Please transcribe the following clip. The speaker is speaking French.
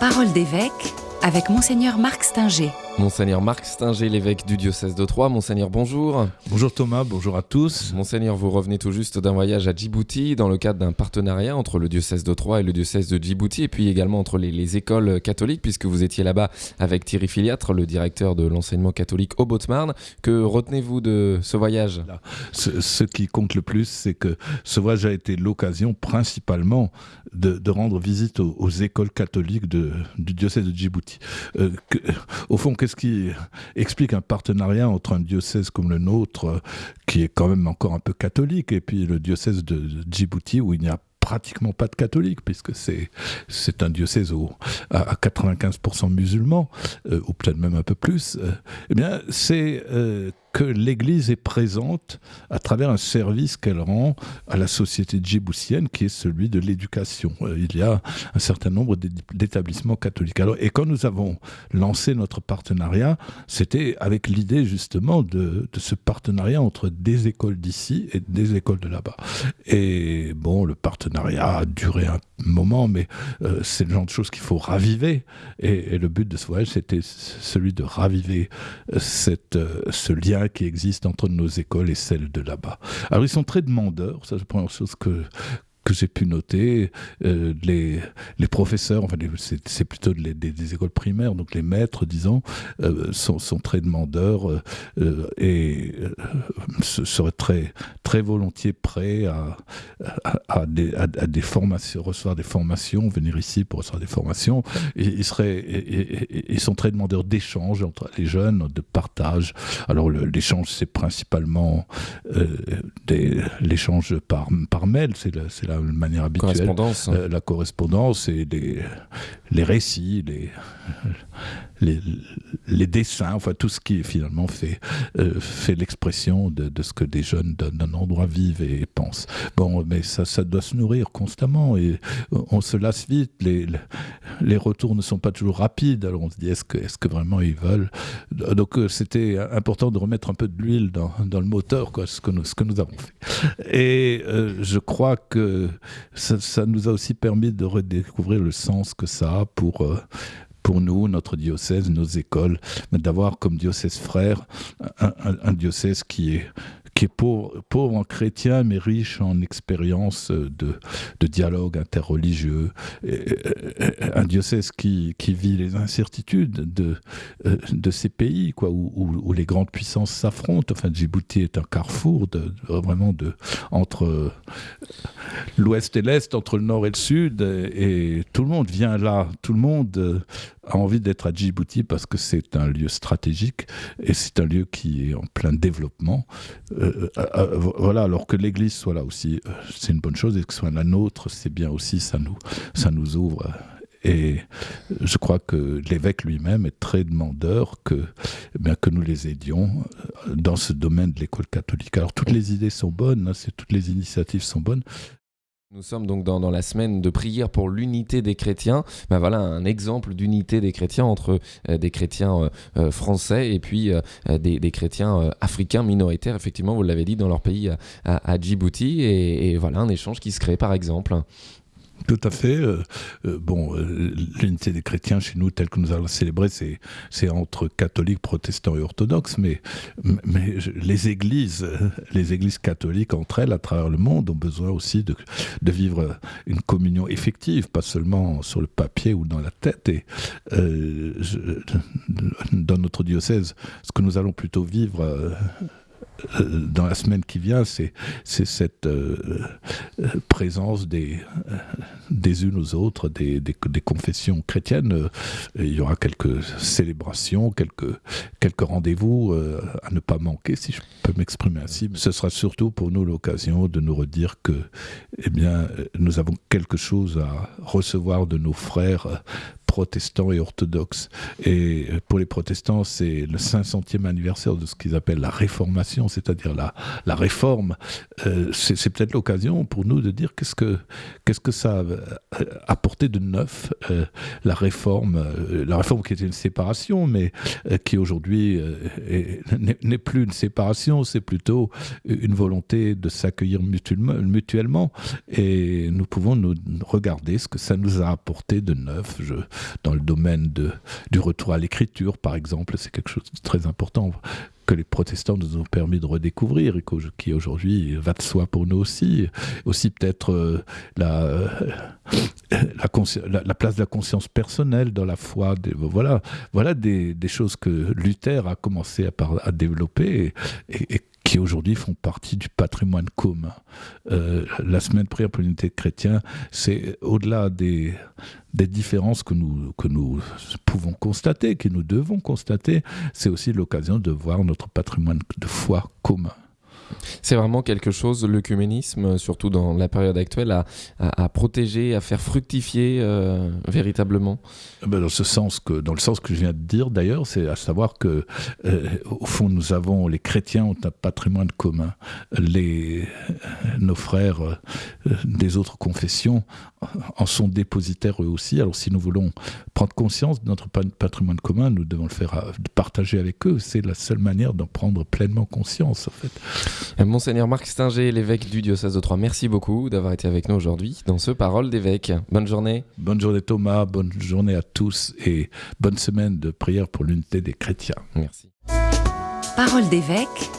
Parole d'évêque avec Monseigneur Marc Stinger. Monseigneur Marc Stinger, l'évêque du diocèse de Troyes. Monseigneur, bonjour. Bonjour Thomas, bonjour à tous. Monseigneur, vous revenez tout juste d'un voyage à Djibouti dans le cadre d'un partenariat entre le diocèse de Troyes et le diocèse de Djibouti, et puis également entre les, écoles catholiques, puisque vous étiez là-bas avec Thierry Filiatre, le directeur de l'enseignement catholique au Botsmarn. Que retenez-vous de ce voyage? Ce, qui compte le plus, c'est que ce voyage a été l'occasion principalement de, rendre visite aux, écoles catholiques du diocèse de Djibouti. Euh, au fond, qu'est-ce qui explique un partenariat entre un diocèse comme le nôtre, euh, qui est quand même encore un peu catholique, et puis le diocèse de Djibouti, où il n'y a pratiquement pas de catholiques, puisque c'est, un diocèse où, à, 95% musulmans, euh, ou peut-être même un peu plus, eh bien, c'est que l'Église est présente à travers un service qu'elle rend à la société djiboutienne, qui est celui de l'éducation. Euh, il y a un certain nombre d'établissements catholiques. Et quand nous avons lancé notre partenariat, c'était avec l'idée justement de, de, ce partenariat entre des écoles d'ici et des écoles de là-bas. Et bon, a duré un moment, mais euh, c'est le genre de choses qu'il faut raviver. Et, le but de ce voyage, c'était celui de raviver euh, cette, ce lien qui existe entre nos écoles et celles de là-bas. Alors ils sont très demandeurs, ça c'est la première chose que, j'ai pu noter, euh, les, les, professeurs, enfin c'est plutôt des, écoles primaires, donc les maîtres, disons, euh, sont, sont, très demandeurs euh, et seraient très, très volontiers prêts à, à, des, à, des, formations, recevoir des formations, venir ici pour recevoir des formations. ils, seraient, ils sont très demandeurs d'échanges entre les jeunes, de partage. Alors l'échange, c'est principalement l'échange par, par mail, c'est la manière habituelle. Correspondance. Euh, la correspondance et les, les récits, les, les, les, dessins, enfin tout ce qui finalement fait, euh, fait l'expression de, de, ce que des jeunes d'un endroit vivent et pensent. Bon, mais ça, ça doit se nourrir constamment et on se lasse vite. Les, les retours ne sont pas toujours rapides. Alors on se dit est-ce que, est -ce que vraiment ils veulent? Donc euh, c'était important de remettre un peu de l'huile dans, dans, le moteur, quoi, ce, que nous, ce que nous avons fait. Et je crois que ça, nous a aussi permis de redécouvrir le sens que ça a pour, euh, pour nous, notre diocèse, nos écoles, d'avoir comme diocèse frère un, diocèse qui est qui est pauvre, en chrétien, mais riche en expérience de, de, dialogue interreligieux. un diocèse qui, qui, vit les incertitudes de, euh, de ces pays, quoi, où, où, les grandes puissances s'affrontent. Enfin, Djibouti est un carrefour de, vraiment de, entre l'ouest et l'est, entre le nord et le sud, et, tout le monde vient là, tout le monde a envie d'être à Djibouti parce que c'est un lieu stratégique et c'est un lieu qui est en plein développement. Euh, euh, euh, voilà, alors que l'Église soit là aussi, c'est une bonne chose et que ce soit la nôtre, c'est bien aussi, ça nous, ça nous ouvre. Et je crois que l'évêque lui-même est très demandeur que, eh bien, que nous les aidions dans ce domaine de l'école catholique. Alors toutes les idées sont bonnes, hein, toutes les initiatives sont bonnes, nous sommes donc dans, la semaine de prière pour l'unité des chrétiens. Ben voilà un exemple d'unité des chrétiens entre euh, des chrétiens euh, euh, français et puis des, chrétiens africains minoritaires, effectivement, vous l'avez dit, dans leur pays à, Djibouti. et, voilà un échange qui se crée par exemple. Tout à fait. Euh, euh, bon, euh, l'unité des chrétiens chez nous, telle que nous allons célébrer, c'est entre catholiques, protestants et orthodoxes, mais, les églises, les églises catholiques entre elles, à travers le monde, ont besoin aussi de, vivre une communion effective, pas seulement sur le papier ou dans la tête. Et dans notre diocèse, ce que nous allons plutôt vivre dans la semaine qui vient, c'est cette présence des, des unes aux autres, des, des, confessions chrétiennes. Il y aura quelques célébrations, quelques, quelques rendez-vous à ne pas manquer, si je peux m'exprimer ainsi. Ce sera surtout pour nous l'occasion de nous redire que eh bien, nous avons quelque chose à recevoir de nos frères protestants et orthodoxes. Et pour les protestants, c'est le 500e anniversaire de ce qu'ils appellent la réformation, c'est-à-dire la, la réforme. Euh, c'est peut-être l'occasion pour nous de dire qu'est-ce que, que ça a apporté de neuf, euh, la réforme, euh, la réforme qui était une séparation, mais qui aujourd'hui n'est plus une séparation, c'est plutôt une volonté de s'accueillir mutuellement, Et nous pouvons nous regarder ce que ça nous a apporté de neuf. Je, dans le domaine de, du retour à l'écriture, par exemple. C'est quelque chose de très important que les protestants nous ont permis de redécouvrir et qui aujourd'hui va de soi pour nous aussi. Aussi peut-être euh, la, la, place de la conscience personnelle dans la foi. voilà voilà des, choses que Luther a commencé à, développer et qui aujourd'hui font partie du patrimoine commun. Euh, la semaine de prière pour l'unité chrétienne, c'est au-delà des, des différences que nous, que nous pouvons constater, que nous devons constater, c'est aussi l'occasion de voir notre patrimoine de foi commun. C'est vraiment quelque chose, l'œcuménisme, surtout dans la période actuelle, à, protéger, à faire fructifier euh, véritablement eh ben, dans, dans le sens que je viens de dire d'ailleurs, c'est à savoir que, euh, au fond, nous avons, les chrétiens ont un patrimoine commun. Les, nos frères euh, des autres confessions en sont dépositaires eux aussi. Alors si nous voulons prendre conscience de notre patrimoine commun, nous devons le faire partager avec eux. C'est la seule manière d'en prendre pleinement conscience, en fait. Euh, Monseigneur Marc Stinger, l'évêque du diocèse de Troyes, merci beaucoup d'avoir été avec nous aujourd'hui dans ce Parole d'évêque. Bonne journée. Bonne journée Thomas, bonne journée à tous et bonne semaine de prière pour l'unité des chrétiens. Merci. Parole d'évêque